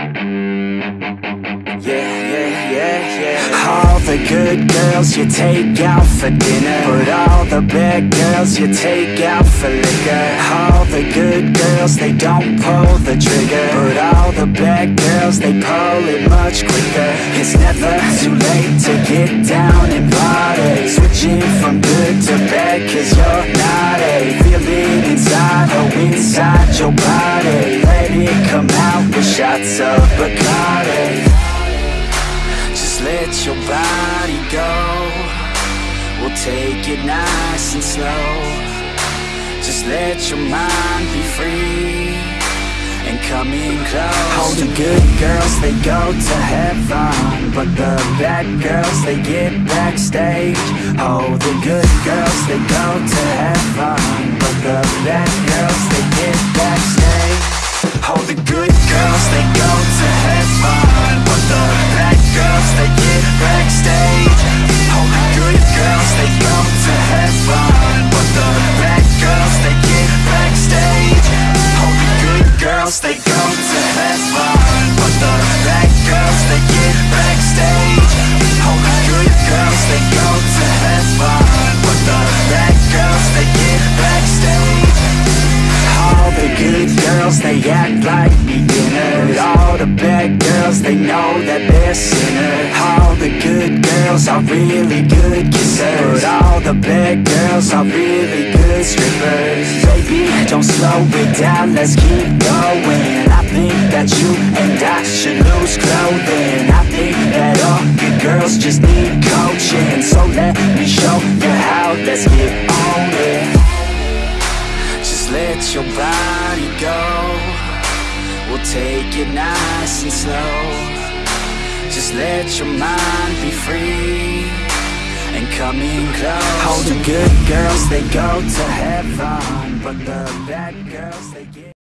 All the good girls you take out for dinner. But all the bad girls you take out for liquor. All the good girls, they don't pull the trigger. But all the bad girls, they pull it much quicker. It's never too late to get down and party Switching from good to bad cause you're naughty Feel it inside, oh inside your body. Let it come out shots of Bacardi. Just let your body go. We'll take it nice and slow. Just let your mind be free And come in close. All the good girls, they go to heaven But the bad girls, they get backstage. Oh, the good girls, they go to heaven girls, they act like beginners. All the bad girls, they know that they're sinners. All the good girls are really good kissers. But all the bad girls are really good strippers. Baby, don't slow it down, let's keep going. I think that you and I should lose clothing. I think that all good girls just need coaching. So let me show you how, let's get your body go. We'll take it nice and slow. Just let your mind be free And come in close. All the good girls, they go to heaven But the bad girls, they get